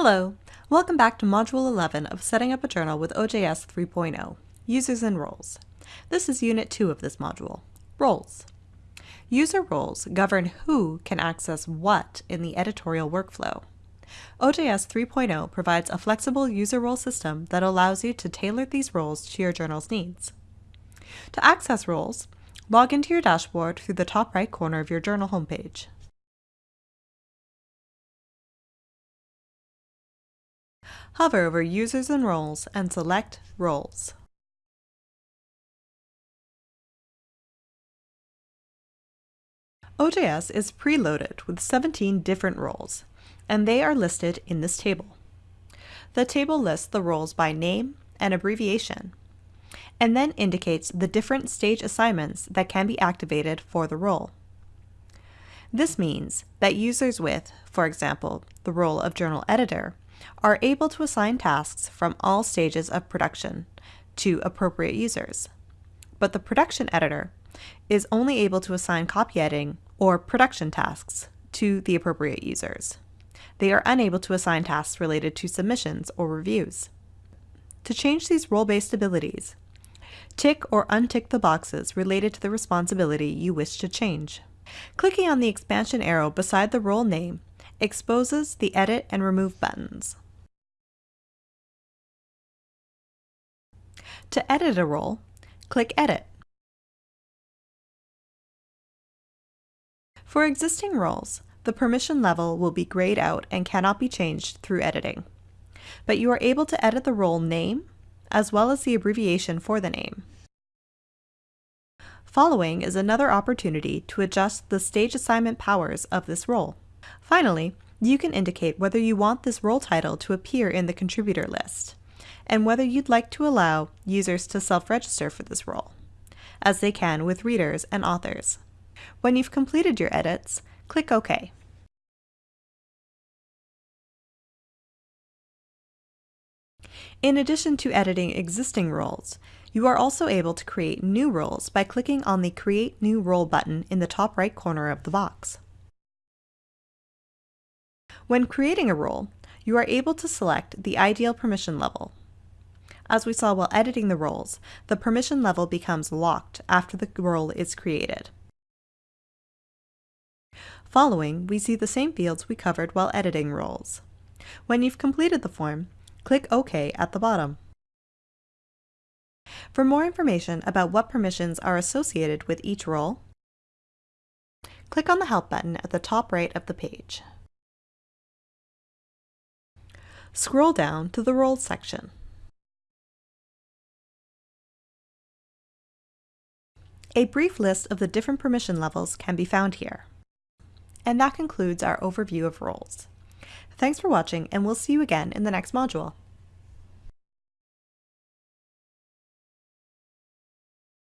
Hello, welcome back to Module 11 of Setting Up a Journal with OJS 3.0, Users and Roles. This is Unit 2 of this module, Roles. User roles govern who can access what in the editorial workflow. OJS 3.0 provides a flexible user role system that allows you to tailor these roles to your journal's needs. To access roles, log into your dashboard through the top right corner of your journal homepage. Hover over Users and Roles and select Roles. OJS is preloaded with 17 different roles, and they are listed in this table. The table lists the roles by name and abbreviation, and then indicates the different stage assignments that can be activated for the role. This means that users with, for example, the role of journal editor, are able to assign tasks from all stages of production to appropriate users. But the production editor is only able to assign copy editing or production tasks to the appropriate users. They are unable to assign tasks related to submissions or reviews. To change these role-based abilities, tick or untick the boxes related to the responsibility you wish to change. Clicking on the expansion arrow beside the role name exposes the Edit and Remove buttons. To edit a role, click Edit. For existing roles, the permission level will be grayed out and cannot be changed through editing. But you are able to edit the role name, as well as the abbreviation for the name. Following is another opportunity to adjust the stage assignment powers of this role. Finally, you can indicate whether you want this role title to appear in the contributor list, and whether you'd like to allow users to self-register for this role, as they can with readers and authors. When you've completed your edits, click OK. In addition to editing existing roles, you are also able to create new roles by clicking on the Create New Role button in the top right corner of the box. When creating a role, you are able to select the ideal permission level. As we saw while editing the roles, the permission level becomes locked after the role is created. Following, we see the same fields we covered while editing roles. When you've completed the form, click OK at the bottom. For more information about what permissions are associated with each role, click on the Help button at the top right of the page. Scroll down to the Roles section. A brief list of the different permission levels can be found here. And that concludes our overview of roles. Thanks for watching, and we'll see you again in the next module.